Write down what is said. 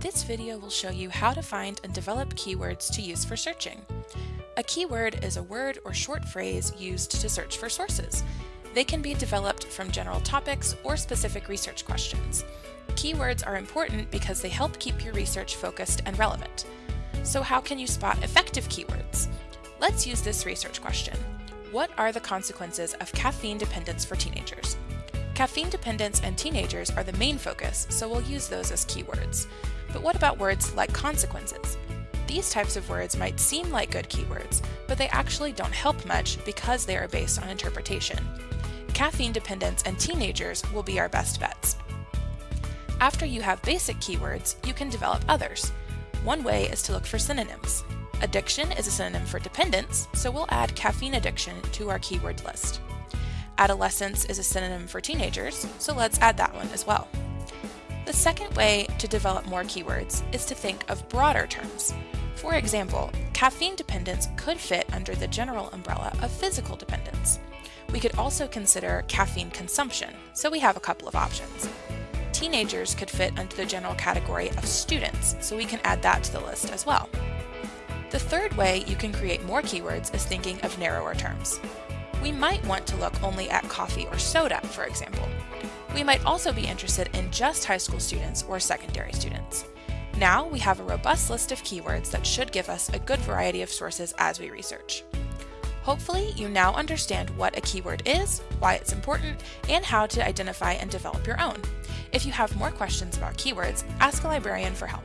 This video will show you how to find and develop keywords to use for searching. A keyword is a word or short phrase used to search for sources. They can be developed from general topics or specific research questions. Keywords are important because they help keep your research focused and relevant. So how can you spot effective keywords? Let's use this research question. What are the consequences of caffeine dependence for teenagers? Caffeine dependence and teenagers are the main focus, so we'll use those as keywords. But what about words like consequences? These types of words might seem like good keywords, but they actually don't help much because they are based on interpretation. Caffeine dependence and teenagers will be our best bets. After you have basic keywords, you can develop others. One way is to look for synonyms. Addiction is a synonym for dependence, so we'll add caffeine addiction to our keyword list. Adolescence is a synonym for teenagers, so let's add that one as well. The second way to develop more keywords is to think of broader terms. For example, caffeine dependence could fit under the general umbrella of physical dependence. We could also consider caffeine consumption, so we have a couple of options. Teenagers could fit under the general category of students, so we can add that to the list as well. The third way you can create more keywords is thinking of narrower terms we might want to look only at coffee or soda, for example. We might also be interested in just high school students or secondary students. Now we have a robust list of keywords that should give us a good variety of sources as we research. Hopefully you now understand what a keyword is, why it's important, and how to identify and develop your own. If you have more questions about keywords, ask a librarian for help.